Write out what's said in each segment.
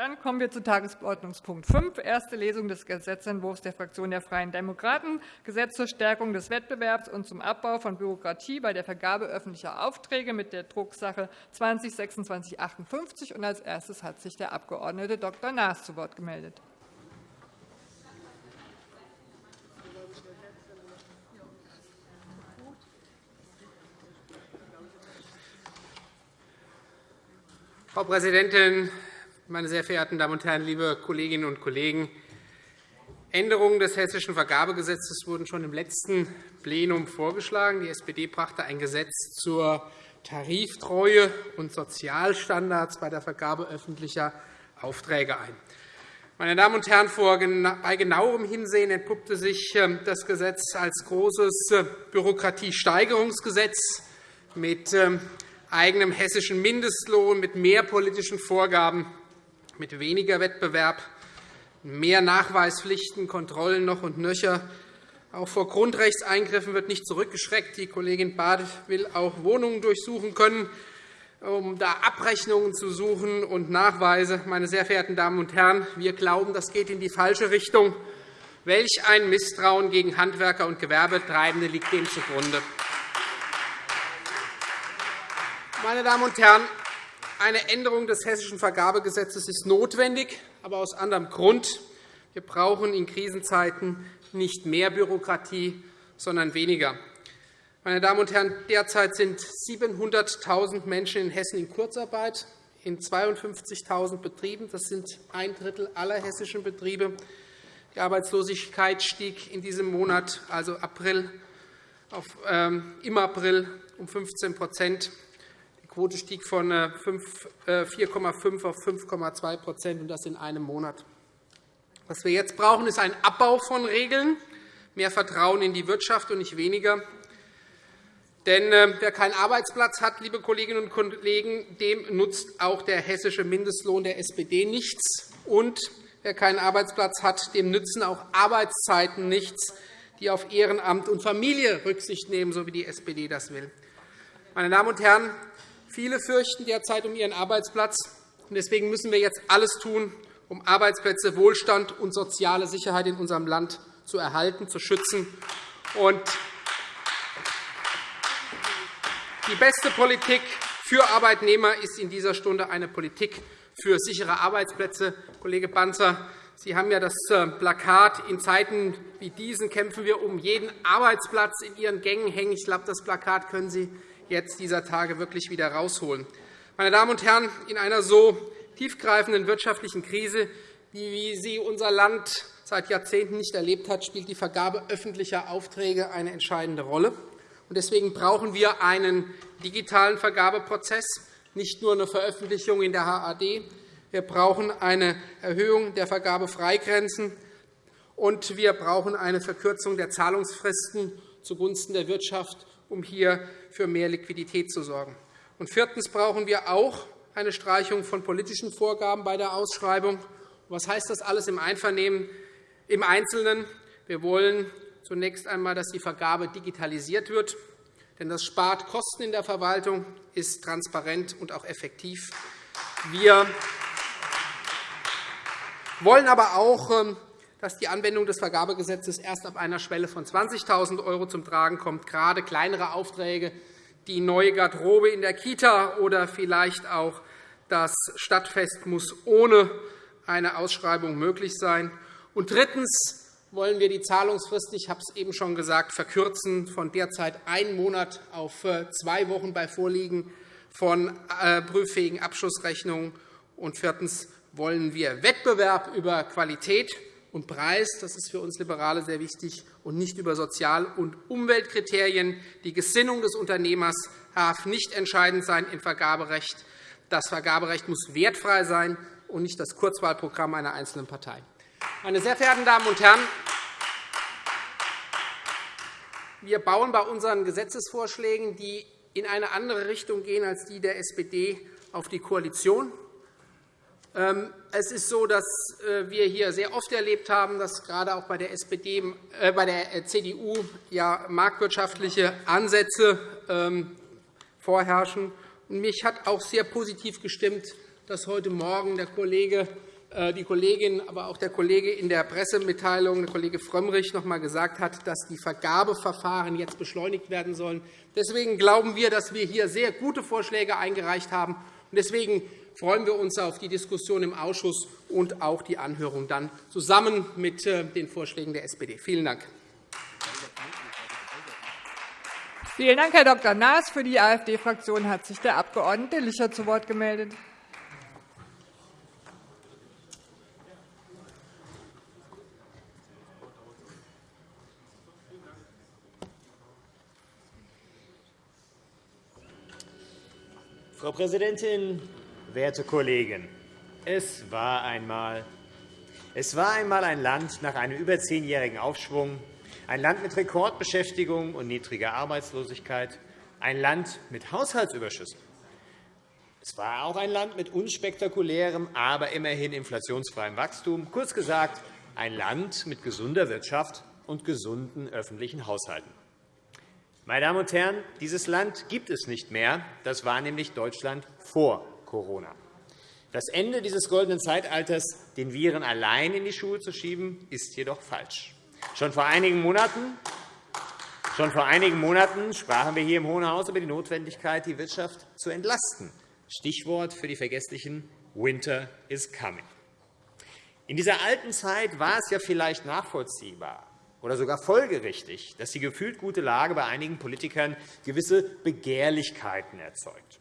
Dann kommen wir zu Tagesordnungspunkt 5, erste Lesung des Gesetzentwurfs der Fraktion der Freien Demokraten, Gesetz zur Stärkung des Wettbewerbs und zum Abbau von Bürokratie bei der Vergabe öffentlicher Aufträge mit der Drucksache 20-2658. Als erstes hat sich der Abg. Dr. Naas zu Wort gemeldet. Frau Präsidentin, meine sehr verehrten Damen und Herren, liebe Kolleginnen und Kollegen! Änderungen des Hessischen Vergabegesetzes wurden schon im letzten Plenum vorgeschlagen. Die SPD brachte ein Gesetz zur Tariftreue und Sozialstandards bei der Vergabe öffentlicher Aufträge ein. Meine Damen und Herren, bei genauerem Hinsehen entpuppte sich ähm, das Gesetz als großes äh, Bürokratiesteigerungsgesetz mit ähm, eigenem hessischen Mindestlohn, mit mehr politischen Vorgaben mit weniger Wettbewerb, mehr Nachweispflichten, Kontrollen noch und nöcher. Auch vor Grundrechtseingriffen wird nicht zurückgeschreckt. Die Kollegin Barth will auch Wohnungen durchsuchen können, um da Abrechnungen zu suchen und Nachweise. Meine sehr verehrten Damen und Herren, wir glauben, das geht in die falsche Richtung. Welch ein Misstrauen gegen Handwerker und Gewerbetreibende liegt dem zugrunde. Meine Damen und Herren, eine Änderung des Hessischen Vergabegesetzes ist notwendig, aber aus anderem Grund. Wir brauchen in Krisenzeiten nicht mehr Bürokratie, sondern weniger. Meine Damen und Herren, derzeit sind 700.000 Menschen in Hessen in Kurzarbeit, in 52.000 Betrieben. Das sind ein Drittel aller hessischen Betriebe. Die Arbeitslosigkeit stieg in diesem Monat, also April, auf, ähm, im April um 15 Quote stieg von 4,5 äh, äh, auf 5,2 und das in einem Monat. Was wir jetzt brauchen, ist ein Abbau von Regeln, mehr Vertrauen in die Wirtschaft und nicht weniger. Denn äh, wer keinen Arbeitsplatz hat, liebe Kolleginnen und Kollegen, dem nutzt auch der hessische Mindestlohn der SPD nichts. Und wer keinen Arbeitsplatz hat, dem nützen auch Arbeitszeiten nichts, die auf Ehrenamt und Familie Rücksicht nehmen, so wie die SPD das will. Meine Damen und Herren, Viele fürchten derzeit um ihren Arbeitsplatz. Deswegen müssen wir jetzt alles tun, um Arbeitsplätze, Wohlstand und soziale Sicherheit in unserem Land zu erhalten, zu schützen. Die beste Politik für Arbeitnehmer ist in dieser Stunde eine Politik für sichere Arbeitsplätze. Kollege Panzer, Sie haben ja das äh, Plakat in Zeiten wie diesen kämpfen wir um jeden Arbeitsplatz in Ihren Gängen hängen. Ich glaube, das Plakat können Sie jetzt dieser Tage wirklich wieder herausholen. Meine Damen und Herren, in einer so tiefgreifenden wirtschaftlichen Krise, wie sie unser Land seit Jahrzehnten nicht erlebt hat, spielt die Vergabe öffentlicher Aufträge eine entscheidende Rolle. Deswegen brauchen wir einen digitalen Vergabeprozess, nicht nur eine Veröffentlichung in der HAD. Wir brauchen eine Erhöhung der Vergabefreigrenzen, und wir brauchen eine Verkürzung der Zahlungsfristen zugunsten der Wirtschaft um hier für mehr Liquidität zu sorgen. Und viertens brauchen wir auch eine Streichung von politischen Vorgaben bei der Ausschreibung. Was heißt das alles im Einvernehmen im Einzelnen? Wir wollen zunächst einmal, dass die Vergabe digitalisiert wird. Denn das spart Kosten in der Verwaltung, ist transparent und auch effektiv. Wir wollen aber auch ähm, dass die Anwendung des Vergabegesetzes erst ab einer Schwelle von 20.000 € zum Tragen kommt. Gerade kleinere Aufträge, die neue Garderobe in der Kita oder vielleicht auch das Stadtfest muss ohne eine Ausschreibung möglich sein. Und drittens wollen wir die Zahlungsfrist, ich habe es eben schon gesagt, verkürzen von derzeit einen Monat auf äh, zwei Wochen bei Vorliegen von äh, prüffähigen Abschlussrechnungen. Und viertens wollen wir Wettbewerb über Qualität und Preis. Das ist für uns Liberale sehr wichtig, und nicht über Sozial- und Umweltkriterien. Die Gesinnung des Unternehmers darf nicht entscheidend sein im Vergaberecht. Das Vergaberecht muss wertfrei sein und nicht das Kurzwahlprogramm einer einzelnen Partei. Meine sehr verehrten Damen und Herren, wir bauen bei unseren Gesetzesvorschlägen, die in eine andere Richtung gehen als die der SPD, auf die Koalition. Ähm, es ist so, dass äh, wir hier sehr oft erlebt haben, dass gerade auch bei der, SPD, äh, bei der äh, CDU ja marktwirtschaftliche Ansätze ähm, vorherrschen. Mich hat auch sehr positiv gestimmt, dass heute Morgen der Kollege äh, die Kollegin, aber auch der Kollege in der Pressemitteilung, der Kollege Frömmrich, noch einmal gesagt hat, dass die Vergabeverfahren jetzt beschleunigt werden sollen. Deswegen glauben wir, dass wir hier sehr gute Vorschläge eingereicht haben. Deswegen freuen wir uns auf die Diskussion im Ausschuss und auch die Anhörung dann zusammen mit äh, den Vorschlägen der SPD. Vielen Dank. Vielen Dank, Herr Dr. Naas. Für die AfD-Fraktion hat sich der Abg. Licher zu Wort gemeldet. Frau Präsidentin, werte Kollegen! Es war einmal es war einmal ein Land nach einem über zehnjährigen Aufschwung, ein Land mit Rekordbeschäftigung und niedriger Arbeitslosigkeit, ein Land mit Haushaltsüberschüssen. Es war auch ein Land mit unspektakulärem, aber immerhin inflationsfreiem Wachstum, kurz gesagt ein Land mit gesunder Wirtschaft und gesunden öffentlichen Haushalten. Meine Damen und Herren, dieses Land gibt es nicht mehr. Das war nämlich Deutschland vor Corona. Das Ende dieses goldenen Zeitalters den Viren allein in die Schuhe zu schieben, ist jedoch falsch. Schon vor einigen Monaten Schon vor einigen Monaten sprachen wir hier im Hohen Haus über die Notwendigkeit, die Wirtschaft zu entlasten. Stichwort für die Vergesslichen Winter is coming. In dieser alten Zeit war es ja vielleicht nachvollziehbar oder sogar folgerichtig, dass die gefühlt gute Lage bei einigen Politikern gewisse Begehrlichkeiten erzeugt.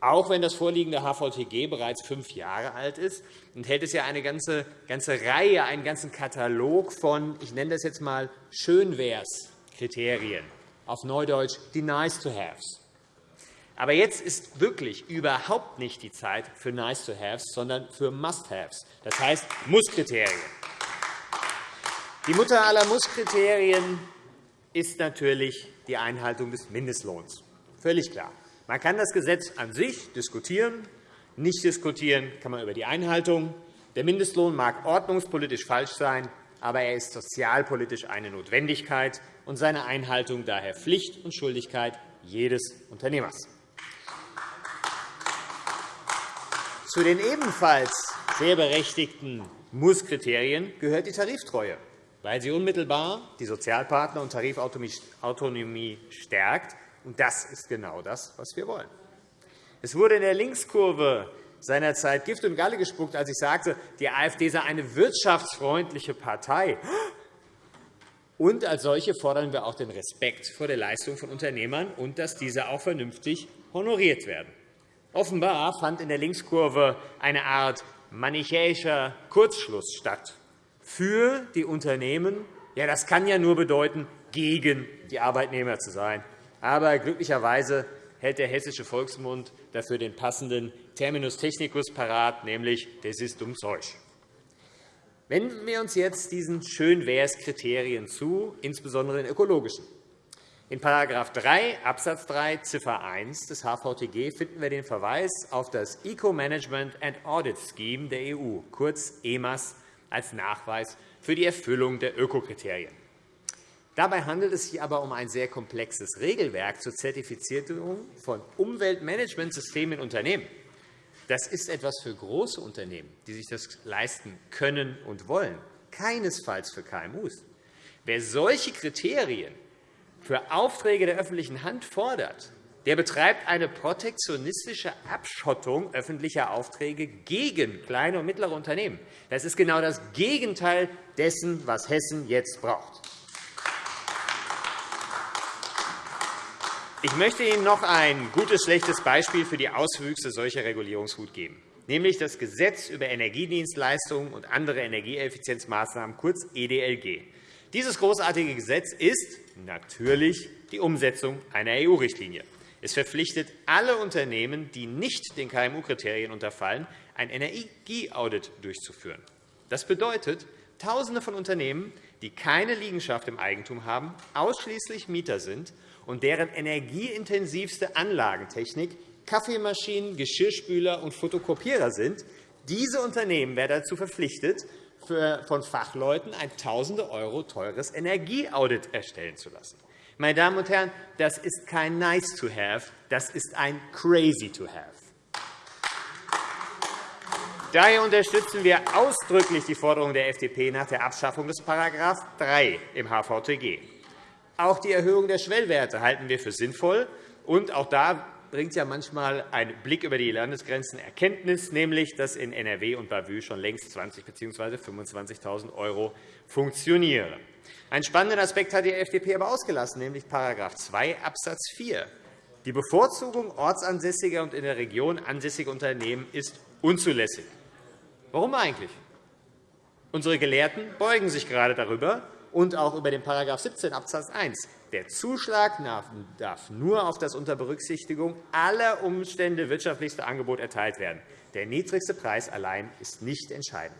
Auch wenn das vorliegende HVTG bereits fünf Jahre alt ist, enthält es ja eine ganze, ganze Reihe, einen ganzen Katalog von, ich nenne das jetzt einmal Schönwehrs-Kriterien, auf Neudeutsch die Nice-to-Haves. Aber jetzt ist wirklich überhaupt nicht die Zeit für Nice-to-Haves, sondern für Must-Haves, das heißt Muss-Kriterien. Die Mutter aller Muss-Kriterien ist natürlich die Einhaltung des Mindestlohns. Völlig klar. Man kann das Gesetz an sich diskutieren. Nicht diskutieren kann man über die Einhaltung. Der Mindestlohn mag ordnungspolitisch falsch sein, aber er ist sozialpolitisch eine Notwendigkeit und seine Einhaltung daher Pflicht und Schuldigkeit jedes Unternehmers. Zu den ebenfalls sehr berechtigten Muss-Kriterien gehört die Tariftreue, weil sie unmittelbar die Sozialpartner und Tarifautonomie stärkt und das ist genau das, was wir wollen. Es wurde in der Linkskurve seinerzeit Gift und Galle gespuckt, als ich sagte, die AfD sei eine wirtschaftsfreundliche Partei. Und als solche fordern wir auch den Respekt vor der Leistung von Unternehmern und dass diese auch vernünftig honoriert werden. Offenbar fand in der Linkskurve eine Art manichäischer Kurzschluss statt. Für die Unternehmen, ja, das kann ja nur bedeuten, gegen die Arbeitnehmer zu sein. Aber glücklicherweise hält der Hessische Volksmund dafür den passenden Terminus technicus parat, nämlich das ist dumm Zeug. Wenden wir uns jetzt diesen Schönwehrs-Kriterien zu, insbesondere den ökologischen. In § 3 Abs. 3 Ziffer 1 des HVTG finden wir den Verweis auf das Eco-Management and Audit Scheme der EU, kurz EMAS, als Nachweis für die Erfüllung der Ökokriterien. Dabei handelt es sich aber um ein sehr komplexes Regelwerk zur Zertifizierung von Umweltmanagementsystemen in Unternehmen. Das ist etwas für große Unternehmen, die sich das leisten können und wollen, keinesfalls für KMU. Wer solche Kriterien für Aufträge der öffentlichen Hand fordert, der betreibt eine protektionistische Abschottung öffentlicher Aufträge gegen kleine und mittlere Unternehmen. Das ist genau das Gegenteil dessen, was Hessen jetzt braucht. Ich möchte Ihnen noch ein gutes, schlechtes Beispiel für die Auswüchse solcher Regulierungswut geben, nämlich das Gesetz über Energiedienstleistungen und andere Energieeffizienzmaßnahmen, kurz EDLG. Dieses großartige Gesetz ist natürlich die Umsetzung einer EU-Richtlinie. Es verpflichtet alle Unternehmen, die nicht den KMU-Kriterien unterfallen, ein Energieaudit durchzuführen. Das bedeutet, Tausende von Unternehmen, die keine Liegenschaft im Eigentum haben, ausschließlich Mieter sind und deren energieintensivste Anlagentechnik Kaffeemaschinen, Geschirrspüler und Fotokopierer sind. Diese Unternehmen werden dazu verpflichtet, von Fachleuten ein Tausende € teures Energieaudit erstellen zu lassen. Meine Damen und Herren, das ist kein Nice to have, das ist ein Crazy to have. Daher unterstützen wir ausdrücklich die Forderung der FDP nach der Abschaffung des § 3 im HVTG. Auch die Erhöhung der Schwellwerte halten wir für sinnvoll. Und auch da bringt ja manchmal ein Blick über die Landesgrenzen Erkenntnis, nämlich dass in NRW und Bavü schon längst 20 bzw. 25.000 € funktionieren. Einen spannenden Aspekt hat die FDP aber ausgelassen, nämlich § 2 Abs. 4. Die Bevorzugung ortsansässiger und in der Region ansässiger Unternehmen ist unzulässig. Warum eigentlich? Unsere Gelehrten beugen sich gerade darüber und auch über den § 17 Abs. 1. Der Zuschlag darf nur auf das unter Berücksichtigung aller Umstände wirtschaftlichste Angebot erteilt werden. Der niedrigste Preis allein ist nicht entscheidend.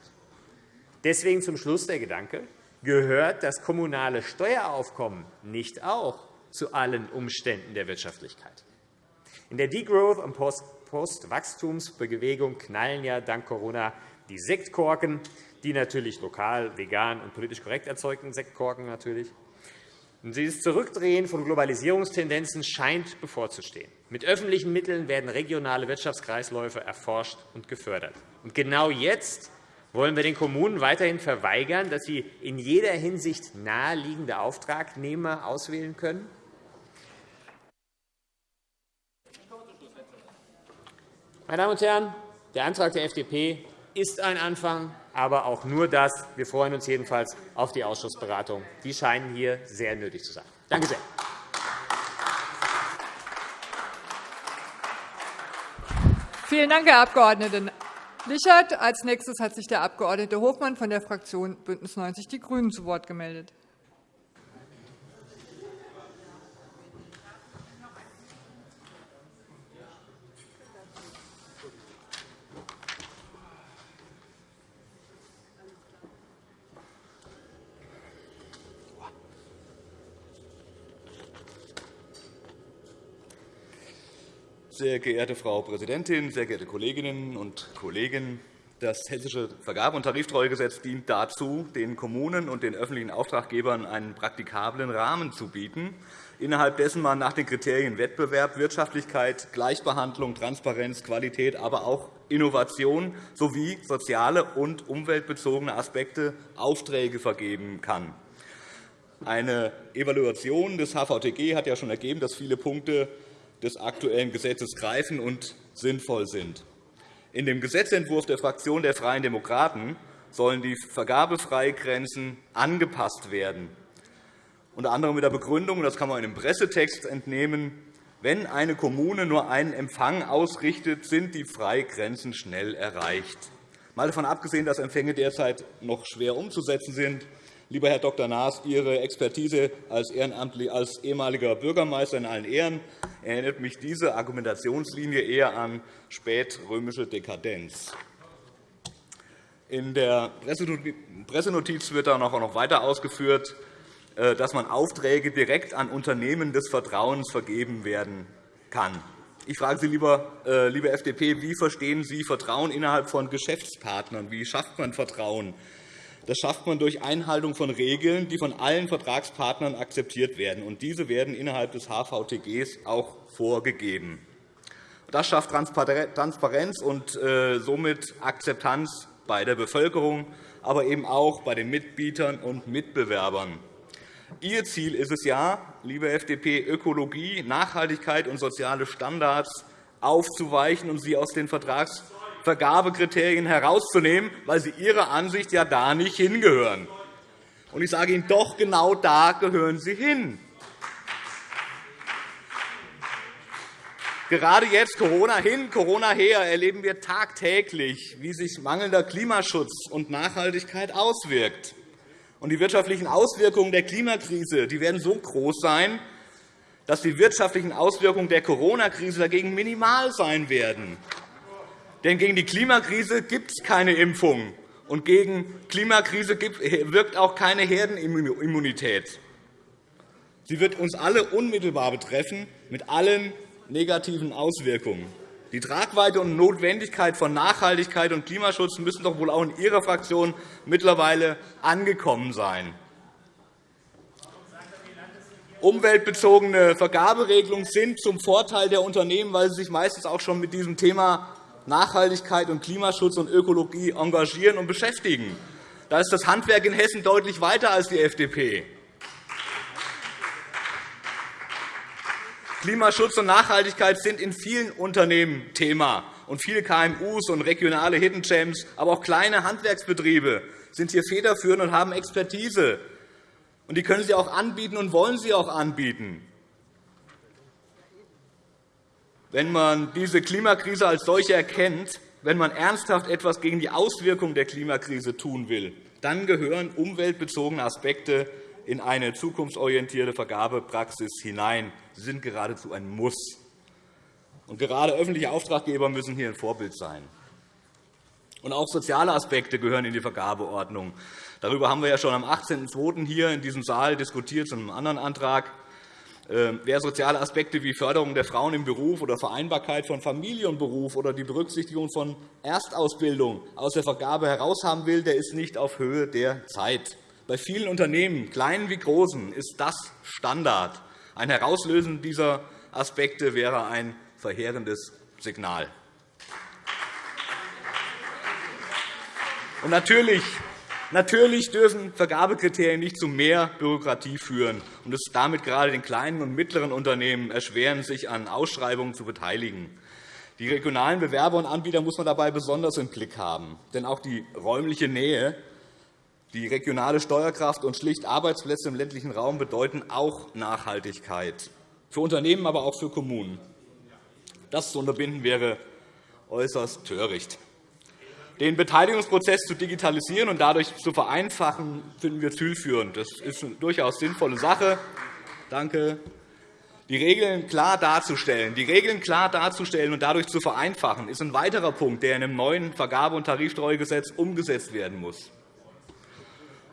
Deswegen zum Schluss der Gedanke, gehört das kommunale Steueraufkommen nicht auch zu allen Umständen der Wirtschaftlichkeit? In der Degrowth- und Postwachstumsbewegung knallen ja dank Corona die Sektkorken, die natürlich lokal, vegan und politisch korrekt erzeugten Sektkorken natürlich. Dieses Zurückdrehen von Globalisierungstendenzen scheint bevorzustehen. Mit öffentlichen Mitteln werden regionale Wirtschaftskreisläufe erforscht und gefördert. Und genau jetzt wollen wir den Kommunen weiterhin verweigern, dass sie in jeder Hinsicht naheliegende Auftragnehmer auswählen können? Meine Damen und Herren, der Antrag der FDP ist ein Anfang, aber auch nur das. Wir freuen uns jedenfalls auf die Ausschussberatung. Die scheinen hier sehr nötig zu sein. Danke sehr. Vielen Dank, Herr Abg. Lichert. Als nächstes hat sich der Abg. Hofmann von der Fraktion BÜNDNIS 90 die GRÜNEN zu Wort gemeldet. Sehr geehrte Frau Präsidentin, sehr geehrte Kolleginnen und Kollegen! Das Hessische Vergabe- und Tariftreuegesetz dient dazu, den Kommunen und den öffentlichen Auftraggebern einen praktikablen Rahmen zu bieten, innerhalb dessen man nach den Kriterien Wettbewerb, Wirtschaftlichkeit, Gleichbehandlung, Transparenz, Qualität, aber auch Innovation sowie soziale und umweltbezogene Aspekte Aufträge vergeben kann. Eine Evaluation des HVTG hat ja schon ergeben, dass viele Punkte des aktuellen Gesetzes greifen und sinnvoll sind. In dem Gesetzentwurf der Fraktion der Freien Demokraten sollen die Vergabefreigrenzen angepasst werden, unter anderem mit der Begründung, das kann man in dem Pressetext entnehmen, wenn eine Kommune nur einen Empfang ausrichtet, sind die Freigrenzen schnell erreicht. Mal davon abgesehen, dass Empfänge derzeit noch schwer umzusetzen sind, Lieber Herr Dr. Naas, Ihre Expertise als, als ehemaliger Bürgermeister in allen Ehren erinnert mich diese Argumentationslinie eher an spätrömische Dekadenz. In der Pressenotiz wird dann auch noch weiter ausgeführt, äh, dass man Aufträge direkt an Unternehmen des Vertrauens vergeben werden kann. Ich frage Sie, lieber, äh, liebe FDP, wie verstehen Sie Vertrauen innerhalb von Geschäftspartnern? Wie schafft man Vertrauen? Das schafft man durch Einhaltung von Regeln, die von allen Vertragspartnern akzeptiert werden. Und diese werden innerhalb des HVTGs auch vorgegeben. Das schafft Transparenz und äh, somit Akzeptanz bei der Bevölkerung, aber eben auch bei den Mitbietern und Mitbewerbern. Ihr Ziel ist es ja, liebe FDP, Ökologie, Nachhaltigkeit und soziale Standards aufzuweichen und sie aus den Vertrags Vergabekriterien herauszunehmen, weil sie Ihrer Ansicht ja da nicht hingehören. Und ich sage Ihnen, doch genau da gehören sie hin. Gerade jetzt, Corona hin, Corona her, erleben wir tagtäglich, wie sich mangelnder Klimaschutz und Nachhaltigkeit auswirkt. Und die wirtschaftlichen Auswirkungen der Klimakrise die werden so groß sein, dass die wirtschaftlichen Auswirkungen der Corona-Krise dagegen minimal sein werden. Denn gegen die Klimakrise gibt es keine Impfung, und gegen Klimakrise wirkt auch keine Herdenimmunität. Sie wird uns alle unmittelbar betreffen, mit allen negativen Auswirkungen. Die Tragweite und Notwendigkeit von Nachhaltigkeit und Klimaschutz müssen doch wohl auch in Ihrer Fraktion mittlerweile angekommen sein. Umweltbezogene Vergaberegelungen sind zum Vorteil der Unternehmen, weil sie sich meistens auch schon mit diesem Thema Nachhaltigkeit und Klimaschutz und Ökologie engagieren und beschäftigen. Da ist das Handwerk in Hessen deutlich weiter als die FDP. Klimaschutz und Nachhaltigkeit sind in vielen Unternehmen Thema. Und viele KMUs und regionale Hidden Gems, aber auch kleine Handwerksbetriebe sind hier federführend und haben Expertise. Und die können sie auch anbieten und wollen sie auch anbieten. Wenn man diese Klimakrise als solche erkennt, wenn man ernsthaft etwas gegen die Auswirkungen der Klimakrise tun will, dann gehören umweltbezogene Aspekte in eine zukunftsorientierte Vergabepraxis hinein. Sie sind geradezu ein Muss. Und gerade öffentliche Auftraggeber müssen hier ein Vorbild sein. Und auch soziale Aspekte gehören in die Vergabeordnung. Darüber haben wir ja schon am 18.02. hier in diesem Saal diskutiert, zu einem anderen Antrag. Ähm, wer soziale Aspekte wie Förderung der Frauen im Beruf oder Vereinbarkeit von Familie und Beruf oder die Berücksichtigung von Erstausbildung aus der Vergabe heraushaben will, der ist nicht auf Höhe der Zeit. Bei vielen Unternehmen, kleinen wie großen, ist das Standard. Ein Herauslösen dieser Aspekte wäre ein verheerendes Signal. Und natürlich Natürlich dürfen Vergabekriterien nicht zu mehr Bürokratie führen und es damit gerade den kleinen und mittleren Unternehmen erschweren, sich an Ausschreibungen zu beteiligen. Die regionalen Bewerber und Anbieter muss man dabei besonders im Blick haben. Denn auch die räumliche Nähe, die regionale Steuerkraft und schlicht Arbeitsplätze im ländlichen Raum bedeuten auch Nachhaltigkeit, für Unternehmen, aber auch für Kommunen. Das zu unterbinden wäre äußerst töricht. Den Beteiligungsprozess zu digitalisieren und dadurch zu vereinfachen, finden wir zielführend. Das ist eine durchaus sinnvolle Sache. Danke. Die Regeln klar darzustellen, die Regeln klar darzustellen und dadurch zu vereinfachen, ist ein weiterer Punkt, der in einem neuen Vergabe- und Tariftreuegesetz umgesetzt werden muss.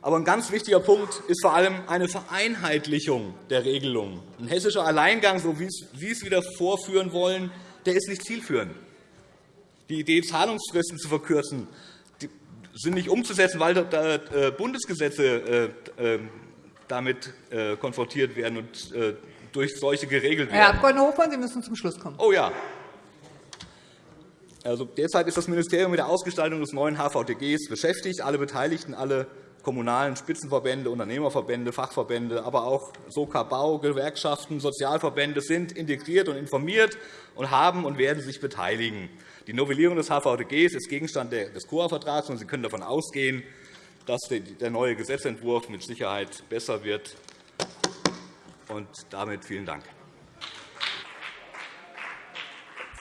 Aber ein ganz wichtiger Punkt ist vor allem eine Vereinheitlichung der Regelungen. Ein hessischer Alleingang, so wie Sie es wieder vorführen wollen, der ist nicht zielführend. Die Idee, Zahlungsfristen zu verkürzen, sind nicht umzusetzen, weil äh, Bundesgesetze äh, ähm, damit äh, konfrontiert werden und durch solche geregelt werden. Herr Abg. Hofmann, Sie müssen zum Schluss kommen. Oh ja. Also, derzeit ist das Ministerium mit der Ausgestaltung des neuen HVTGs beschäftigt. Alle Beteiligten, alle kommunalen Spitzenverbände, Unternehmerverbände, Fachverbände, aber auch SOKA Bau, Gewerkschaften, Sozialverbände sind integriert und informiert und haben und werden sich beteiligen. Die Novellierung des HVDGs ist Gegenstand des COA-Vertrags, und Sie können davon ausgehen, dass der neue Gesetzentwurf mit Sicherheit besser wird. Und damit vielen Dank.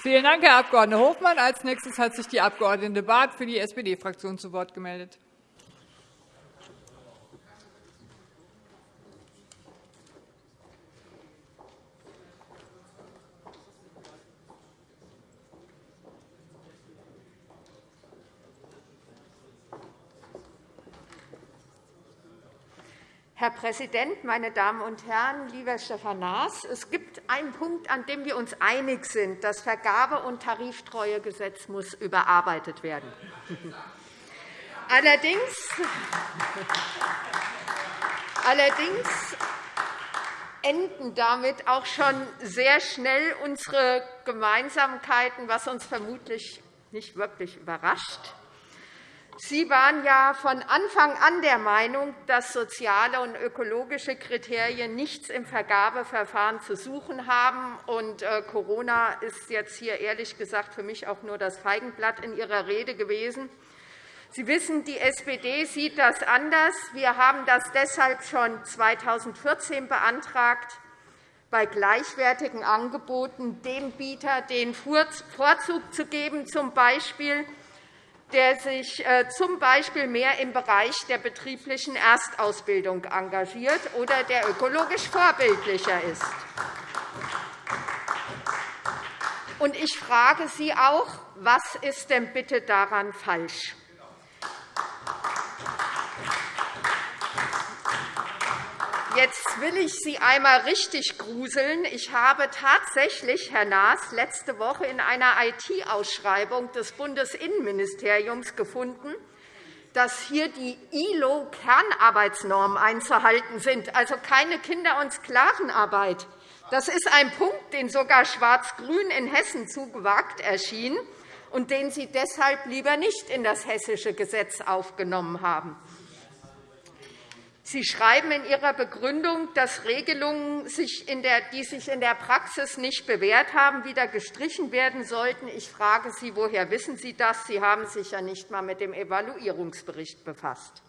Vielen Dank, Herr Abg. Hofmann. Als nächstes hat sich die Abg. Barth für die SPD-Fraktion zu Wort gemeldet. Herr Präsident, meine Damen und Herren! Lieber Stefan Naas, es gibt einen Punkt, an dem wir uns einig sind. Das Vergabe- und Tariftreuegesetz muss überarbeitet werden. Allerdings, allerdings enden damit auch schon sehr schnell unsere Gemeinsamkeiten, was uns vermutlich nicht wirklich überrascht. Sie waren ja von Anfang an der Meinung, dass soziale und ökologische Kriterien nichts im Vergabeverfahren zu suchen haben. Und äh, Corona ist jetzt hier ehrlich gesagt für mich auch nur das Feigenblatt in Ihrer Rede gewesen. Sie wissen, die SPD sieht das anders. Wir haben das deshalb schon 2014 beantragt, bei gleichwertigen Angeboten dem Bieter den Vorzug zu geben, z. B der sich äh, z.B. mehr im Bereich der betrieblichen Erstausbildung engagiert oder der ökologisch vorbildlicher ist. Ich frage Sie auch, was ist denn bitte daran falsch? Jetzt will ich Sie einmal richtig gruseln. Ich habe tatsächlich, Herr Naas, letzte Woche in einer IT-Ausschreibung des Bundesinnenministeriums gefunden, dass hier die ILO-Kernarbeitsnormen einzuhalten sind, also keine Kinder- und Sklavenarbeit. Das ist ein Punkt, den sogar Schwarz-Grün in Hessen zu gewagt erschien. und den Sie deshalb lieber nicht in das hessische Gesetz aufgenommen haben. Sie schreiben in Ihrer Begründung, dass Regelungen, die sich in der Praxis nicht bewährt haben, wieder gestrichen werden sollten. Ich frage Sie, woher wissen Sie das? Sie haben sich ja nicht einmal mit dem Evaluierungsbericht befasst.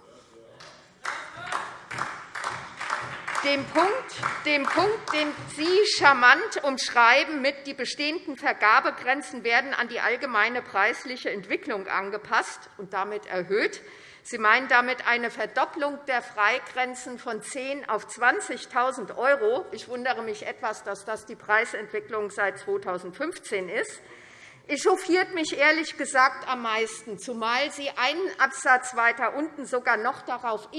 Dem Punkt, dem Punkt, den Sie charmant umschreiben mit die bestehenden Vergabegrenzen werden an die allgemeine preisliche Entwicklung angepasst und damit erhöht, Sie meinen damit eine Verdopplung der Freigrenzen von 10 auf 20.000 €. Ich wundere mich etwas, dass das die Preisentwicklung seit 2015 ist. Echauffiert mich ehrlich gesagt am meisten, zumal Sie einen Absatz weiter unten sogar noch darauf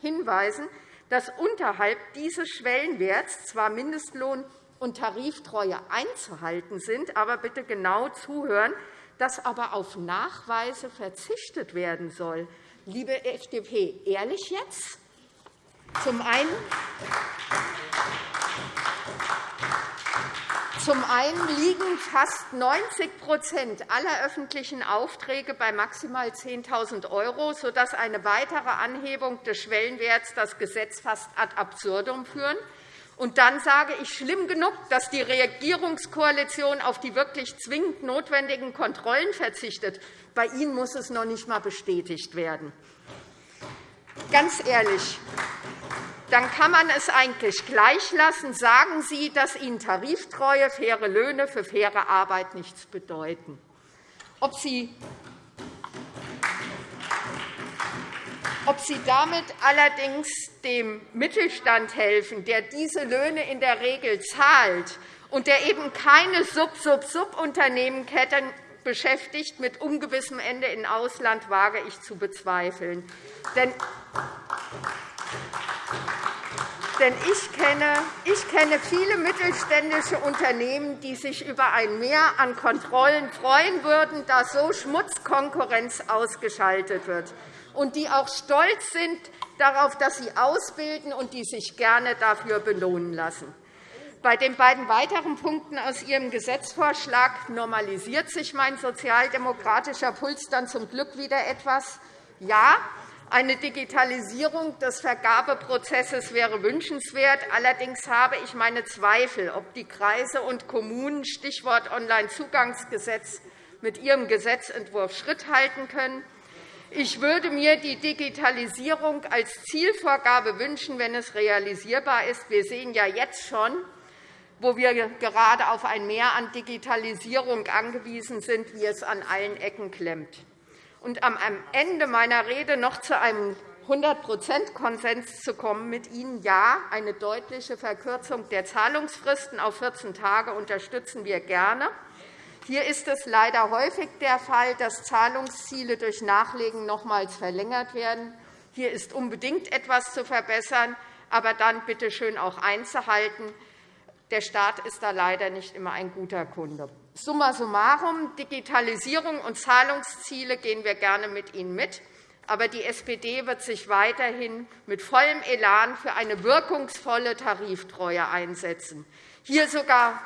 hinweisen, dass unterhalb dieses Schwellenwerts zwar Mindestlohn und Tariftreue einzuhalten sind, aber bitte genau zuhören, dass aber auf Nachweise verzichtet werden soll. Liebe FDP, ehrlich jetzt? Zum einen, zum einen liegen fast 90% aller öffentlichen Aufträge bei maximal 10.000 €, sodass eine weitere Anhebung des Schwellenwerts das Gesetz fast ad absurdum führen. Und dann sage ich, schlimm genug, dass die Regierungskoalition auf die wirklich zwingend notwendigen Kontrollen verzichtet. Bei Ihnen muss es noch nicht einmal bestätigt werden. Ganz ehrlich, dann kann man es eigentlich gleich lassen. Sagen Sie, dass Ihnen Tariftreue, faire Löhne für faire Arbeit nichts bedeuten. Ob Sie Ob Sie damit allerdings dem Mittelstand helfen, der diese Löhne in der Regel zahlt und der eben keine Sub-Sub-Sub-Unternehmenketten beschäftigt mit ungewissem Ende im Ausland, wage ich zu bezweifeln. Denn denn ich kenne, ich kenne viele mittelständische Unternehmen, die sich über ein Mehr an Kontrollen freuen würden, da so Schmutzkonkurrenz ausgeschaltet wird, und die auch stolz sind darauf, dass sie ausbilden und die sich gerne dafür belohnen lassen. Bei den beiden weiteren Punkten aus Ihrem Gesetzvorschlag normalisiert sich mein sozialdemokratischer Puls dann zum Glück wieder etwas. Ja, eine Digitalisierung des Vergabeprozesses wäre wünschenswert. Allerdings habe ich meine Zweifel, ob die Kreise und Kommunen Stichwort Onlinezugangsgesetz mit ihrem Gesetzentwurf Schritt halten können. Ich würde mir die Digitalisierung als Zielvorgabe wünschen, wenn es realisierbar ist. Wir sehen ja jetzt schon, wo wir gerade auf ein Mehr an Digitalisierung angewiesen sind, wie es an allen Ecken klemmt. Und am Ende meiner Rede noch zu einem 100% Konsens zu kommen mit Ihnen. Ja, eine deutliche Verkürzung der Zahlungsfristen auf 14 Tage unterstützen wir gerne. Hier ist es leider häufig der Fall, dass Zahlungsziele durch Nachlegen nochmals verlängert werden. Hier ist unbedingt etwas zu verbessern, aber dann bitte schön auch einzuhalten. Der Staat ist da leider nicht immer ein guter Kunde. Summa summarum, Digitalisierung und Zahlungsziele gehen wir gerne mit Ihnen mit. Aber die SPD wird sich weiterhin mit vollem Elan für eine wirkungsvolle Tariftreue einsetzen. Hier sogar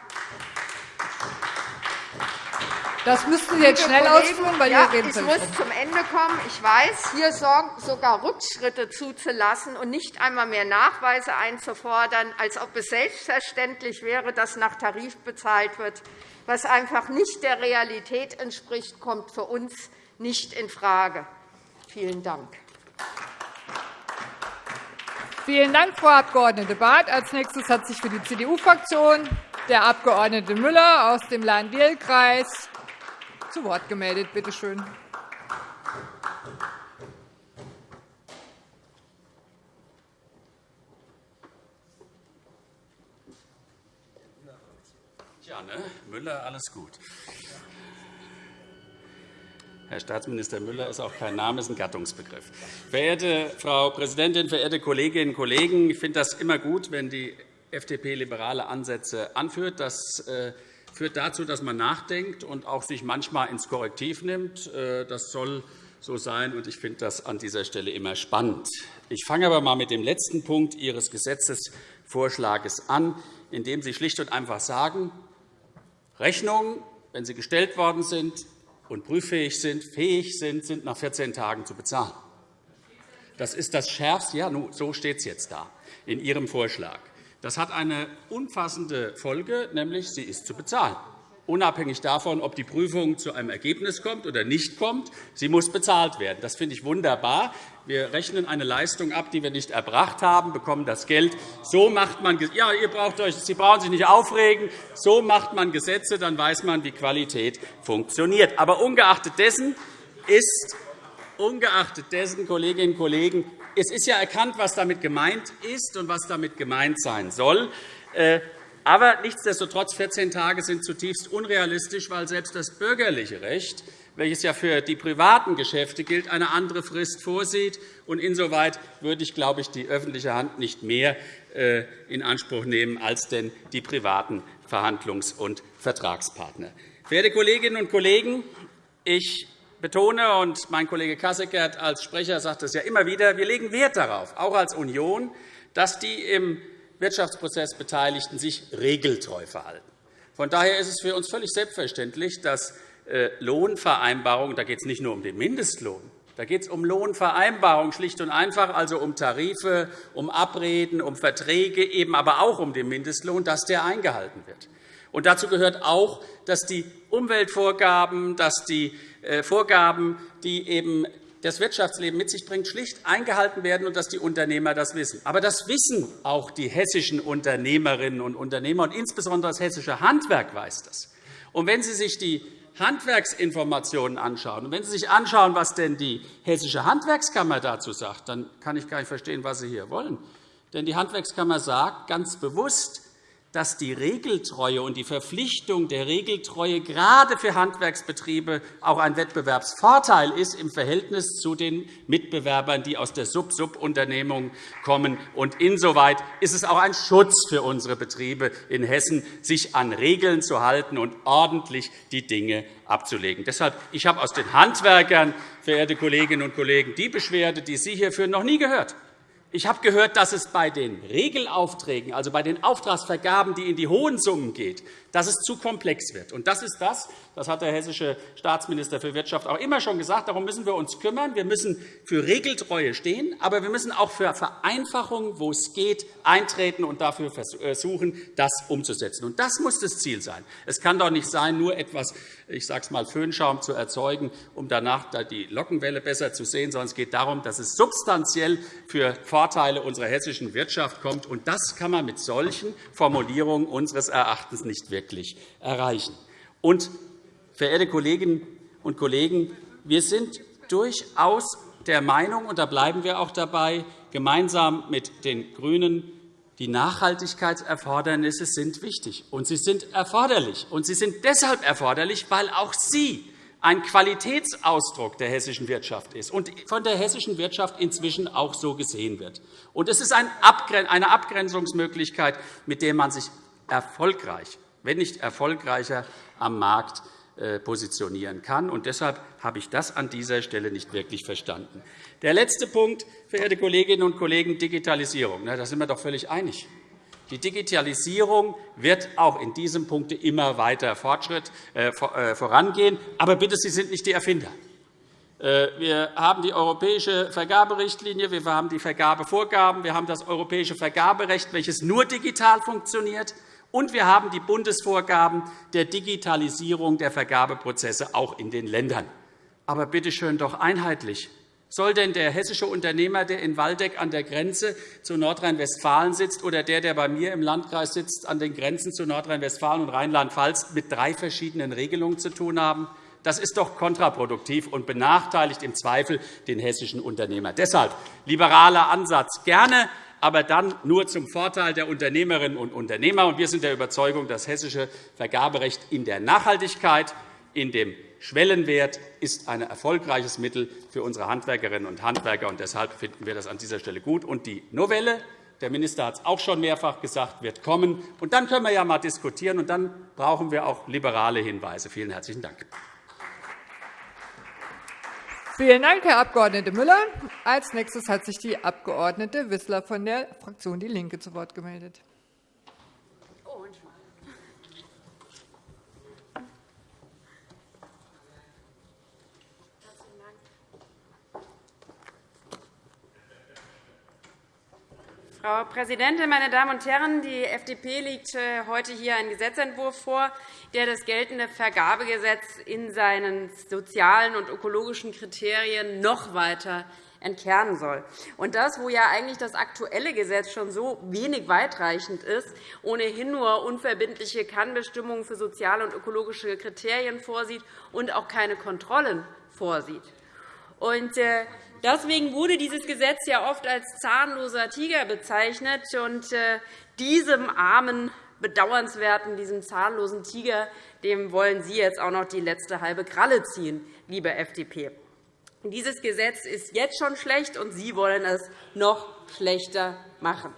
das müssten Sie jetzt schnell ausführen, weil ja, Ich muss zum Ende kommen. Ich weiß, hier sogar Rückschritte zuzulassen und nicht einmal mehr Nachweise einzufordern, als ob es selbstverständlich wäre, dass nach Tarif bezahlt wird, was einfach nicht der Realität entspricht, kommt für uns nicht infrage. Vielen Dank. Vielen Dank, Frau Abg. Barth. Als nächstes hat sich für die CDU-Fraktion der Abg. Müller aus dem Lahn-Dill-Kreis zu Wort gemeldet. Bitte schön. Ja, ne? Müller, alles gut. Herr Staatsminister Müller ist auch kein Name, ist ein Gattungsbegriff. Verehrte Frau Präsidentin, verehrte Kolleginnen und Kollegen! Ich finde das immer gut, wenn die FDP liberale Ansätze anführt. Das äh, führt dazu, dass man nachdenkt und auch sich manchmal ins Korrektiv nimmt. Äh, das soll so sein, und ich finde das an dieser Stelle immer spannend. Ich fange aber einmal mit dem letzten Punkt Ihres Gesetzesvorschlags an, in dem Sie schlicht und einfach sagen, Rechnungen, wenn sie gestellt worden sind, und prüffähig sind, fähig sind, sind nach 14 Tagen zu bezahlen. Das ist das Schärfste. Ja, so steht es jetzt da in Ihrem Vorschlag. Das hat eine umfassende Folge, nämlich sie ist zu bezahlen unabhängig davon, ob die Prüfung zu einem Ergebnis kommt oder nicht kommt. Sie muss bezahlt werden. Das finde ich wunderbar. Wir rechnen eine Leistung ab, die wir nicht erbracht haben, bekommen das Geld. So macht man ja, ihr braucht euch, Sie brauchen sich nicht aufregen. So macht man Gesetze, dann weiß man, wie Qualität funktioniert. Aber ungeachtet dessen ist ungeachtet dessen, Kolleginnen und Kollegen, es ist ja erkannt, was damit gemeint ist und was damit gemeint sein soll. Äh, aber nichtsdestotrotz 14 Tage sind zutiefst unrealistisch, weil selbst das bürgerliche Recht, welches ja für die privaten Geschäfte gilt, eine andere Frist vorsieht. Insoweit würde ich, glaube ich, die öffentliche Hand nicht mehr äh, in Anspruch nehmen als denn die privaten Verhandlungs- und Vertragspartner. Verehrte Kolleginnen und Kollegen, ich betone, und mein Kollege Kasseckert als Sprecher sagt es ja immer wieder, wir legen Wert darauf, auch als Union, dass die im Wirtschaftsprozess Beteiligten sich regeltreu verhalten. Von daher ist es für uns völlig selbstverständlich, dass äh, Lohnvereinbarungen – da geht es nicht nur um den Mindestlohn, da geht es um Lohnvereinbarungen schlicht und einfach, also um Tarife, um Abreden, um Verträge, eben aber auch um den Mindestlohn, dass der eingehalten wird. Und dazu gehört auch, dass die Umweltvorgaben, dass die Vorgaben, die eben das Wirtschaftsleben mit sich bringt, schlicht eingehalten werden und dass die Unternehmer das wissen. Aber das wissen auch die hessischen Unternehmerinnen und Unternehmer, und insbesondere das hessische Handwerk weiß das. Und wenn Sie sich die Handwerksinformationen anschauen, und wenn Sie sich anschauen, was denn die Hessische Handwerkskammer dazu sagt, dann kann ich gar nicht verstehen, was Sie hier wollen. Denn die Handwerkskammer sagt ganz bewusst, dass die Regeltreue und die Verpflichtung der Regeltreue gerade für Handwerksbetriebe auch ein Wettbewerbsvorteil ist im Verhältnis zu den Mitbewerbern, die aus der Sub-Sub-Unternehmung kommen. Und insoweit ist es auch ein Schutz für unsere Betriebe in Hessen, sich an Regeln zu halten und ordentlich die Dinge abzulegen. Deshalb ich habe aus den Handwerkern, verehrte Kolleginnen und Kollegen, die Beschwerde, die Sie hier führen, noch nie gehört. Ich habe gehört, dass es bei den Regelaufträgen, also bei den Auftragsvergaben, die in die hohen Summen geht, dass es zu komplex wird. Und das ist das, das hat der hessische Staatsminister für Wirtschaft auch immer schon gesagt. Darum müssen wir uns kümmern. Wir müssen für Regeltreue stehen, aber wir müssen auch für Vereinfachung, wo es geht, eintreten und dafür versuchen, äh, das umzusetzen. Und das muss das Ziel sein. Es kann doch nicht sein, nur etwas, ich sage es mal, Föhnschaum zu erzeugen, um danach die Lockenwelle besser zu sehen, sondern es geht darum, dass es substanziell für Vorteile unserer hessischen Wirtschaft kommt. Und das kann man mit solchen Formulierungen unseres Erachtens nicht wirklich erreichen. Und, verehrte Kolleginnen und Kollegen, wir sind durchaus der Meinung, und da bleiben wir auch dabei, gemeinsam mit den GRÜNEN, die Nachhaltigkeitserfordernisse sind wichtig, und sie sind erforderlich. Und sie sind deshalb erforderlich, weil auch sie ein Qualitätsausdruck der hessischen Wirtschaft ist und von der hessischen Wirtschaft inzwischen auch so gesehen wird. Und es ist eine Abgrenzungsmöglichkeit, mit der man sich erfolgreich, wenn nicht erfolgreicher, am Markt äh, positionieren kann. Und deshalb habe ich das an dieser Stelle nicht wirklich verstanden. Der letzte Punkt, verehrte Kolleginnen und Kollegen, Digitalisierung. Da sind wir doch völlig einig. Die Digitalisierung wird auch in diesem Punkt immer weiter Fortschritt, äh, äh, vorangehen. Aber bitte, Sie sind nicht die Erfinder. Wir haben die europäische Vergaberichtlinie, wir haben die Vergabevorgaben, wir haben das europäische Vergaberecht, welches nur digital funktioniert, und wir haben die Bundesvorgaben der Digitalisierung der Vergabeprozesse auch in den Ländern. Aber bitte schön doch einheitlich. Soll denn der hessische Unternehmer, der in Waldeck an der Grenze zu Nordrhein-Westfalen sitzt, oder der, der bei mir im Landkreis sitzt, an den Grenzen zu Nordrhein-Westfalen und Rheinland-Pfalz, mit drei verschiedenen Regelungen zu tun haben? Das ist doch kontraproduktiv und benachteiligt im Zweifel den hessischen Unternehmer. Deshalb liberaler Ansatz gerne, aber dann nur zum Vorteil der Unternehmerinnen und Unternehmer. Wir sind der Überzeugung, das hessische Vergaberecht in der Nachhaltigkeit, in dem Schwellenwert ist ein erfolgreiches Mittel für unsere Handwerkerinnen und Handwerker. und Deshalb finden wir das an dieser Stelle gut. Und die Novelle, der Minister hat es auch schon mehrfach gesagt, wird kommen. Und dann können wir ja einmal diskutieren, und dann brauchen wir auch liberale Hinweise. Vielen herzlichen Dank. Vielen Dank, Herr Abg. Müller. Als nächstes hat sich die Abg. Wissler von der Fraktion DIE LINKE zu Wort gemeldet. Frau Präsidentin, meine Damen und Herren! Die FDP legt äh, heute hier einen Gesetzentwurf vor, der das geltende Vergabegesetz in seinen sozialen und ökologischen Kriterien noch weiter entkernen soll. Und das, wo ja eigentlich das aktuelle Gesetz schon so wenig weitreichend ist, ohnehin nur unverbindliche Kannbestimmungen für soziale und ökologische Kriterien vorsieht und auch keine Kontrollen vorsieht. Und, äh, Deswegen wurde dieses Gesetz ja oft als zahnloser Tiger bezeichnet. Und äh, diesem armen, bedauernswerten, diesem zahnlosen Tiger dem wollen Sie jetzt auch noch die letzte halbe Kralle ziehen, liebe FDP. Dieses Gesetz ist jetzt schon schlecht, und Sie wollen es noch schlechter machen.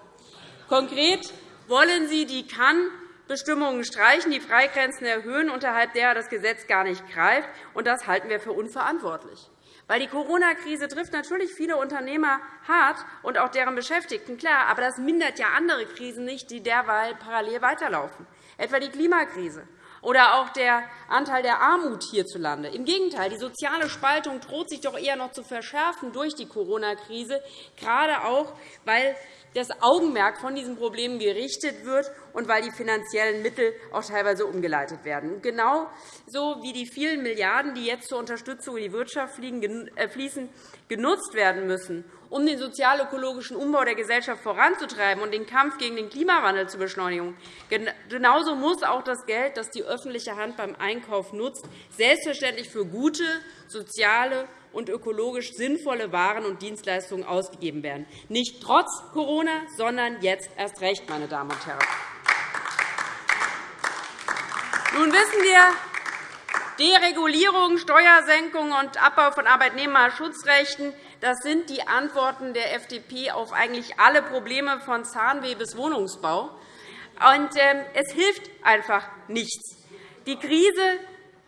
Konkret wollen Sie die Kann-Bestimmungen streichen, die Freigrenzen erhöhen, unterhalb derer das Gesetz gar nicht greift. Und das halten wir für unverantwortlich. Weil die Corona-Krise trifft natürlich viele Unternehmer hart und auch deren Beschäftigten, klar. Aber das mindert ja andere Krisen nicht, die derweil parallel weiterlaufen, etwa die Klimakrise oder auch der Anteil der Armut hierzulande. Im Gegenteil, die soziale Spaltung droht sich doch eher noch zu verschärfen durch die Corona-Krise, gerade auch, weil das Augenmerk von diesen Problemen gerichtet wird und weil die finanziellen Mittel auch teilweise umgeleitet werden. Genauso wie die vielen Milliarden, die jetzt zur Unterstützung in die Wirtschaft äh, fließen, genutzt werden müssen, um den sozial-ökologischen Umbau der Gesellschaft voranzutreiben und den Kampf gegen den Klimawandel zu beschleunigen. Genauso muss auch das Geld, das die öffentliche Hand beim Einkauf nutzt, selbstverständlich für gute, soziale und ökologisch sinnvolle Waren und Dienstleistungen ausgegeben werden. Nicht trotz Corona, sondern jetzt erst recht, meine Damen und Herren. Nun wissen wir, Deregulierung, Steuersenkung und Abbau von Arbeitnehmerschutzrechten das sind die Antworten der FDP auf eigentlich alle Probleme von Zahnweh bis Wohnungsbau. Und, ähm, es hilft einfach nichts. Die Krise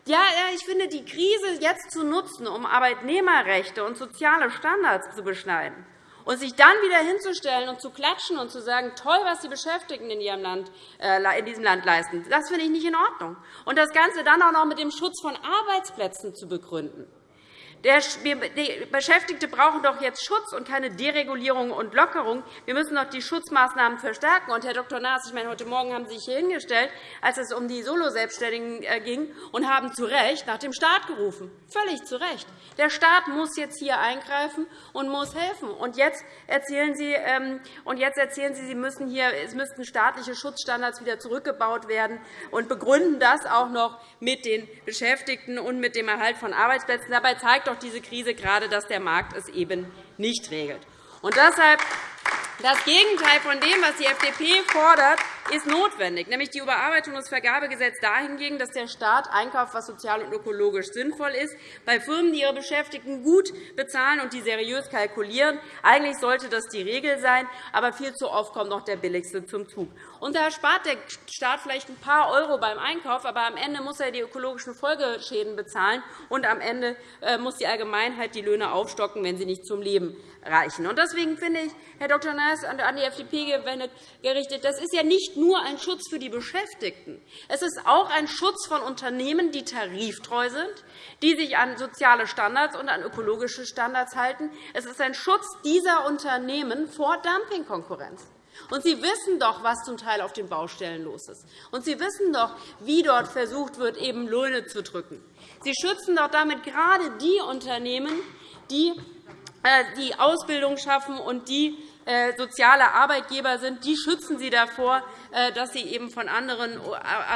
ja, ich finde, die Krise jetzt zu nutzen, um Arbeitnehmerrechte und soziale Standards zu beschneiden und sich dann wieder hinzustellen und zu klatschen und zu sagen, toll, was die Beschäftigten in, ihrem Land, äh, in diesem Land leisten, das finde ich nicht in Ordnung. Und das Ganze dann auch noch mit dem Schutz von Arbeitsplätzen zu begründen. Die Beschäftigte brauchen doch jetzt Schutz und keine Deregulierung und Lockerung. Wir müssen doch die Schutzmaßnahmen verstärken. Und, Herr Dr. Naas, ich meine, heute Morgen haben Sie sich hier hingestellt, als es um die Solo-Selbstständigen äh, ging, und haben zu Recht nach dem Staat gerufen. Völlig zu Recht. Der Staat muss jetzt hier eingreifen und muss helfen. Und jetzt erzählen Sie, ähm, und jetzt erzählen Sie, Sie müssen hier, es müssten staatliche Schutzstandards wieder zurückgebaut werden und begründen das auch noch mit den Beschäftigten und mit dem Erhalt von Arbeitsplätzen. Dabei zeigt doch diese Krise gerade, dass der Markt es eben nicht regelt. Und deshalb das Gegenteil von dem, was die FDP fordert, ist notwendig, nämlich die Überarbeitung des Vergabegesetzes dahingegen, dass der Staat einkauft, was sozial und ökologisch sinnvoll ist, bei Firmen, die ihre Beschäftigten gut bezahlen und die seriös kalkulieren. Eigentlich sollte das die Regel sein, aber viel zu oft kommt noch der Billigste zum Zug. Und da spart der Staat vielleicht ein paar Euro beim Einkauf, aber am Ende muss er die ökologischen Folgeschäden bezahlen, und am Ende äh, muss die Allgemeinheit die Löhne aufstocken, wenn sie nicht zum Leben reichen. Deswegen finde ich, Herr Dr. Naas, an die FDP gerichtet, das ist ja nicht nur ein Schutz für die Beschäftigten. Es ist auch ein Schutz von Unternehmen, die tariftreu sind, die sich an soziale Standards und an ökologische Standards halten. Es ist ein Schutz dieser Unternehmen vor Dumpingkonkurrenz. Und Sie wissen doch, was zum Teil auf den Baustellen los ist. Und Sie wissen doch, wie dort versucht wird, eben Löhne zu drücken. Sie schützen doch damit gerade die Unternehmen, die äh, die Ausbildung schaffen und die soziale Arbeitgeber sind, die schützen sie davor, äh, dass sie eben von anderen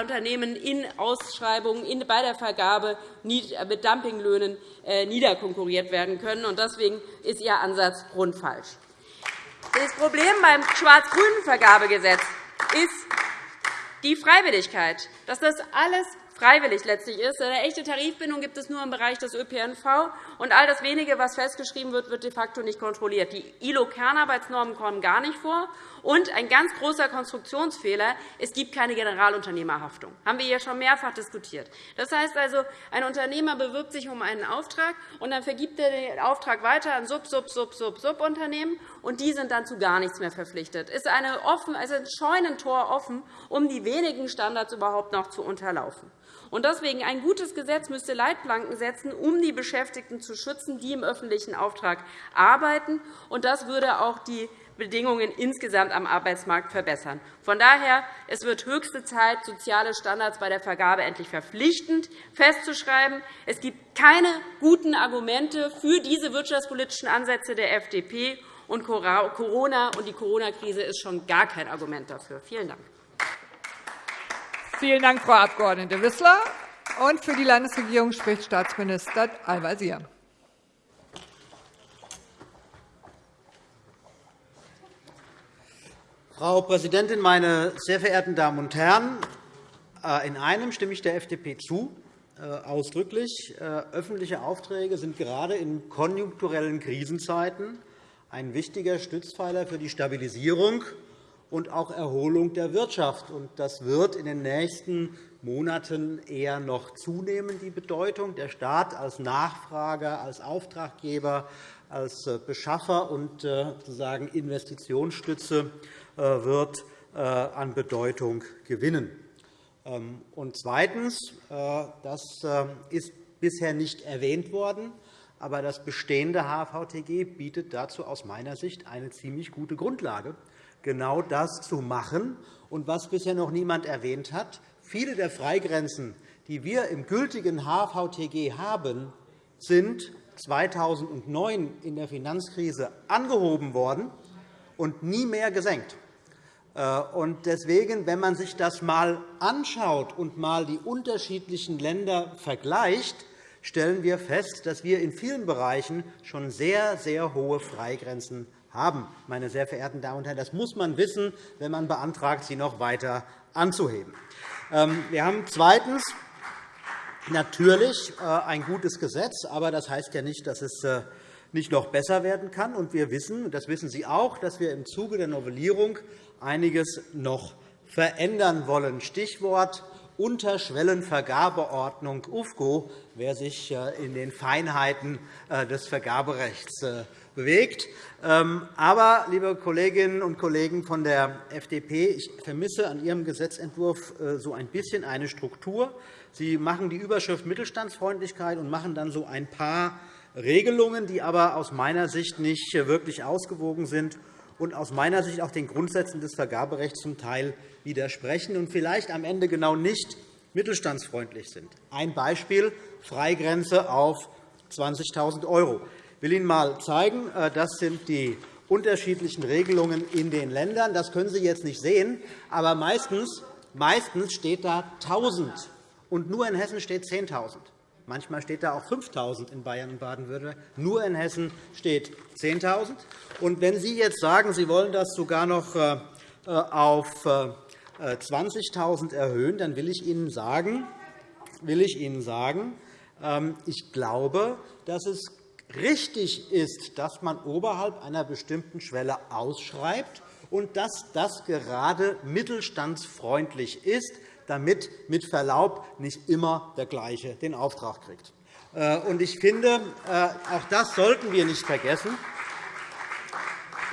Unternehmen in Ausschreibungen bei der Vergabe mit Dumpinglöhnen niederkonkurriert werden können. Deswegen ist Ihr Ansatz grundfalsch. Das Problem beim schwarz-grünen Vergabegesetz ist die Freiwilligkeit, dass das alles freiwillig letztlich ist. Eine echte Tarifbindung gibt es nur im Bereich des ÖPNV. Und all das Wenige, was festgeschrieben wird, wird de facto nicht kontrolliert. Die ILO-Kernarbeitsnormen kommen gar nicht vor. Und ein ganz großer Konstruktionsfehler, es gibt keine Generalunternehmerhaftung. Das haben wir hier schon mehrfach diskutiert. Das heißt also, ein Unternehmer bewirbt sich um einen Auftrag, und dann vergibt er den Auftrag weiter an Sub, Sub, Sub, Sub, Subunternehmen, und die sind dann zu gar nichts mehr verpflichtet. Es ist ein Scheunentor offen, um die wenigen Standards überhaupt noch zu unterlaufen. Und deswegen ein gutes Gesetz müsste Leitplanken setzen, um die Beschäftigten zu schützen, die im öffentlichen Auftrag arbeiten. Und das würde auch die Bedingungen insgesamt am Arbeitsmarkt verbessern. Von daher es wird höchste Zeit, soziale Standards bei der Vergabe endlich verpflichtend festzuschreiben. Es gibt keine guten Argumente für diese wirtschaftspolitischen Ansätze der FDP. Und Corona und die Corona-Krise ist schon gar kein Argument dafür. Vielen Dank. Vielen Dank, Frau Abg. Wissler. Und für die Landesregierung spricht Staatsminister Al-Wazir. Frau Präsidentin, meine sehr verehrten Damen und Herren! Äh, in einem stimme ich der FDP zu, äh, ausdrücklich. Äh, öffentliche Aufträge sind gerade in konjunkturellen Krisenzeiten ein wichtiger Stützpfeiler für die Stabilisierung und auch Erholung der Wirtschaft. Das wird in den nächsten Monaten eher noch zunehmen, die Bedeutung. Der Staat als Nachfrager, als Auftraggeber, als Beschaffer und sozusagen Investitionsstütze äh, wird äh, an Bedeutung gewinnen. Ähm, und zweitens, äh, das ist bisher nicht erwähnt worden, aber das bestehende HVTG bietet dazu aus meiner Sicht eine ziemlich gute Grundlage, genau das zu machen. Und was bisher noch niemand erwähnt hat, viele der Freigrenzen, die wir im gültigen HVTG haben, sind 2009 in der Finanzkrise angehoben worden und nie mehr gesenkt. Äh, deswegen, wenn man sich das einmal anschaut und einmal die unterschiedlichen Länder vergleicht, stellen wir fest, dass wir in vielen Bereichen schon sehr, sehr hohe Freigrenzen haben. Meine sehr verehrten Damen und Herren, das muss man wissen, wenn man beantragt, sie noch weiter anzuheben. Ähm, wir haben zweitens natürlich äh, ein gutes Gesetz, aber das heißt ja nicht, dass es äh, nicht noch besser werden kann. Und wir wissen, das wissen Sie auch, dass wir im Zuge der Novellierung einiges noch verändern wollen. Stichwort Unterschwellenvergabeordnung UFGO, wer sich äh, in den Feinheiten des Vergaberechts bewegt. Ähm, aber, liebe Kolleginnen und Kollegen von der FDP, ich vermisse an Ihrem Gesetzentwurf so ein bisschen eine Struktur. Sie machen die Überschrift Mittelstandsfreundlichkeit und machen dann so ein paar Regelungen, die aber aus meiner Sicht nicht wirklich ausgewogen sind und aus meiner Sicht auch den Grundsätzen des Vergaberechts zum Teil widersprechen und vielleicht am Ende genau nicht mittelstandsfreundlich sind. Ein Beispiel Freigrenze auf 20.000 €. Will Ihnen einmal zeigen, äh, das sind die unterschiedlichen Regelungen in den Ländern. Das können Sie jetzt nicht sehen, aber meistens, meistens steht da 1.000 und nur in Hessen steht 10.000. Manchmal steht da auch 5.000 in Bayern und Baden-Württemberg. Nur in Hessen steht 10.000. Und wenn Sie jetzt sagen, Sie wollen das sogar noch äh, auf 20.000 äh, erhöhen, dann will ich Ihnen sagen, will ich Ihnen sagen, ähm, ich glaube, dass es richtig ist, dass man oberhalb einer bestimmten Schwelle ausschreibt und dass das gerade mittelstandsfreundlich ist, damit mit Verlaub nicht immer der Gleiche den Auftrag kriegt. Äh, ich finde, äh, auch das sollten wir nicht vergessen.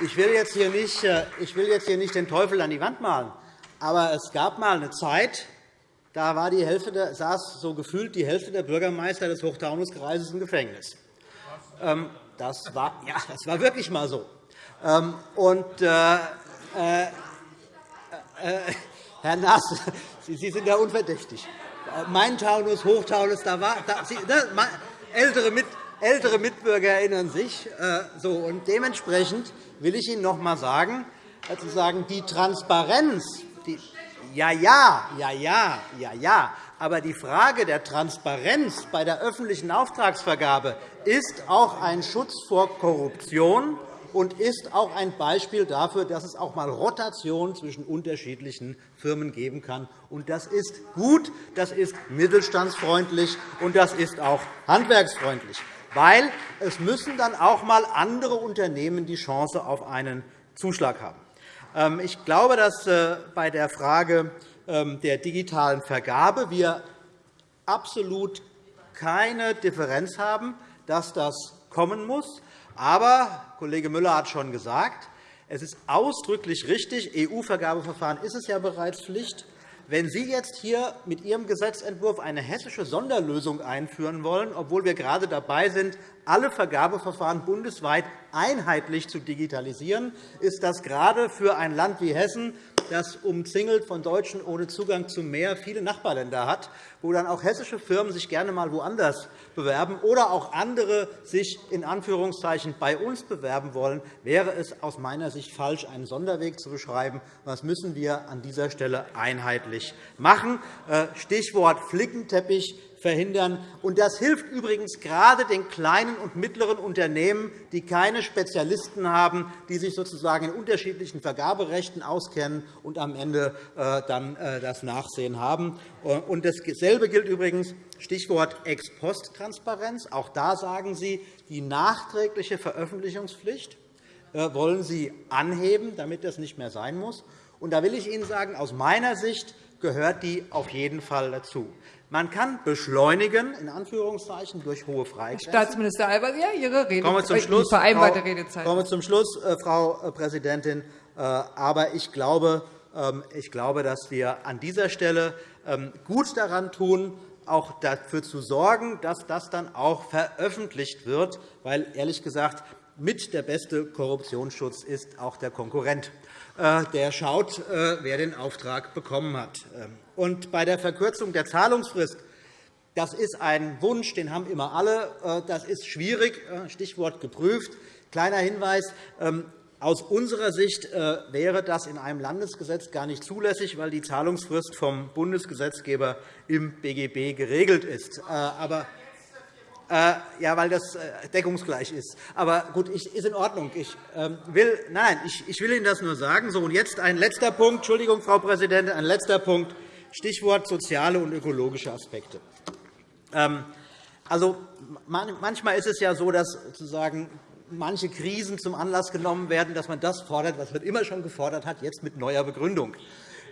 Ich will jetzt hier nicht, äh, ich will jetzt hier nicht den Teufel an die Wand malen, aber es gab einmal eine Zeit, da war die Hälfte saß so gefühlt die Hälfte der Bürgermeister des Hochtaunuskreises im Gefängnis. Ähm, das war, ja, das war wirklich einmal so. Ähm, und, äh, äh, Herr Naas, Sie sind ja unverdächtig. Mein Taunus, Hochtaunus, da war, da, Sie, ne, ältere, Mit, ältere Mitbürger erinnern sich. Äh, so, und dementsprechend will ich Ihnen noch einmal sagen, also sagen, die Transparenz, die, ja, ja, ja, ja, ja, ja, aber die Frage der Transparenz bei der öffentlichen Auftragsvergabe ist auch ein Schutz vor Korruption und ist auch ein Beispiel dafür, dass es auch einmal Rotation zwischen unterschiedlichen Firmen geben kann. Das ist gut, das ist mittelstandsfreundlich und das ist auch handwerksfreundlich, weil es müssen dann auch einmal andere Unternehmen die Chance auf einen Zuschlag haben. Ähm, ich glaube, dass äh, bei der Frage der digitalen Vergabe wir absolut keine Differenz haben, dass das kommen muss. Aber Kollege Müller hat schon gesagt, es ist ausdrücklich richtig, EU-Vergabeverfahren ist es ja bereits Pflicht. wenn Sie jetzt hier mit Ihrem Gesetzentwurf eine hessische Sonderlösung einführen wollen, obwohl wir gerade dabei sind, alle Vergabeverfahren bundesweit einheitlich zu digitalisieren, ist das gerade für ein Land wie Hessen das umzingelt von Deutschen ohne Zugang zum Meer viele Nachbarländer hat, wo dann auch hessische Firmen sich gerne einmal woanders bewerben oder auch andere sich in Anführungszeichen bei uns bewerben wollen, wäre es aus meiner Sicht falsch, einen Sonderweg zu beschreiben. Das müssen wir an dieser Stelle einheitlich machen. Äh, Stichwort Flickenteppich verhindern. das hilft übrigens gerade den kleinen und mittleren Unternehmen, die keine Spezialisten haben, die sich sozusagen in unterschiedlichen Vergaberechten auskennen und am Ende äh, dann äh, das Nachsehen haben. dasselbe gilt übrigens Stichwort Ex-Post-Transparenz. Auch da sagen Sie, die nachträgliche Veröffentlichungspflicht äh, wollen Sie anheben, damit das nicht mehr sein muss. Und da will ich Ihnen sagen, aus meiner Sicht gehört die auf jeden Fall dazu. Man kann beschleunigen, in Anführungszeichen, durch hohe Freigrenzen. Staatsminister Al-Wazir, Ihre Rede, Kommen zum Schluss, vereinbarte Redezeit. Kommen zum Schluss, äh, Frau äh, Präsidentin. Äh, aber ich glaube, ähm, ich glaube, dass wir an dieser Stelle ähm, gut daran tun, auch dafür zu sorgen, dass das dann auch veröffentlicht wird, weil ehrlich gesagt mit der beste Korruptionsschutz ist auch der Konkurrent. Der schaut, wer den Auftrag bekommen hat. Ähm, und bei der Verkürzung der Zahlungsfrist das ist ein Wunsch, den haben immer alle. Äh, das ist schwierig, äh, Stichwort geprüft. Kleiner Hinweis. Ähm, aus unserer Sicht äh, wäre das in einem Landesgesetz gar nicht zulässig, weil die Zahlungsfrist vom Bundesgesetzgeber im BGB geregelt ist. Aber ja, weil das deckungsgleich ist. Aber gut, ist in Ordnung. Ich ähm, will, nein, ich will Ihnen das nur sagen. So, und jetzt ein letzter Punkt. Entschuldigung, Frau Präsidentin, ein letzter Punkt. Stichwort soziale und ökologische Aspekte. Ähm, also, manchmal ist es ja so, dass sozusagen manche Krisen zum Anlass genommen werden, dass man das fordert, was man immer schon gefordert hat, jetzt mit neuer Begründung.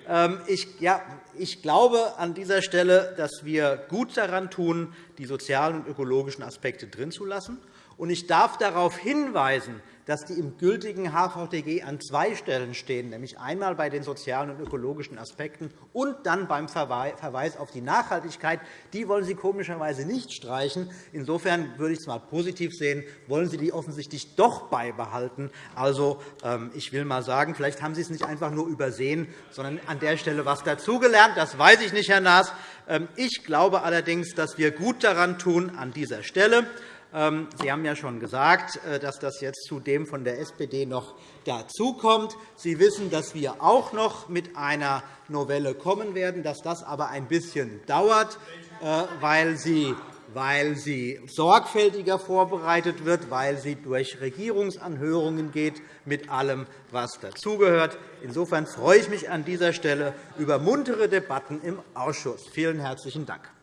Ähm, ich, ja, ich glaube an dieser Stelle, dass wir gut daran tun, die sozialen und ökologischen Aspekte drin zu lassen. Ich darf darauf hinweisen, dass die im gültigen HVTG an zwei Stellen stehen, nämlich einmal bei den sozialen und ökologischen Aspekten und dann beim Verweis auf die Nachhaltigkeit. Die wollen Sie komischerweise nicht streichen. Insofern würde ich es einmal positiv sehen, wollen Sie die offensichtlich doch beibehalten. Also, ähm, ich will einmal sagen, vielleicht haben Sie es nicht einfach nur übersehen, sondern an der Stelle etwas dazugelernt. Das weiß ich nicht, Herr Naas. Ähm, ich glaube allerdings, dass wir gut daran tun, an dieser Stelle Sie haben ja schon gesagt, äh, dass das jetzt zu dem von der SPD noch dazukommt. Sie wissen, dass wir auch noch mit einer Novelle kommen werden, dass das aber ein bisschen dauert, äh, weil sie weil sie sorgfältiger vorbereitet wird, weil sie durch Regierungsanhörungen geht, mit allem, was dazugehört. Insofern freue ich mich an dieser Stelle über muntere Debatten im Ausschuss. Vielen herzlichen Dank.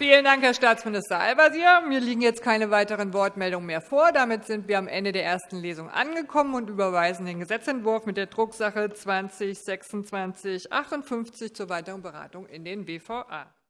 Vielen Dank, Herr Staatsminister Al-Wazir. Mir liegen jetzt keine weiteren Wortmeldungen mehr vor. Damit sind wir am Ende der ersten Lesung angekommen und überweisen den Gesetzentwurf mit der Drucksache 20 /2658 zur weiteren Beratung in den BVA.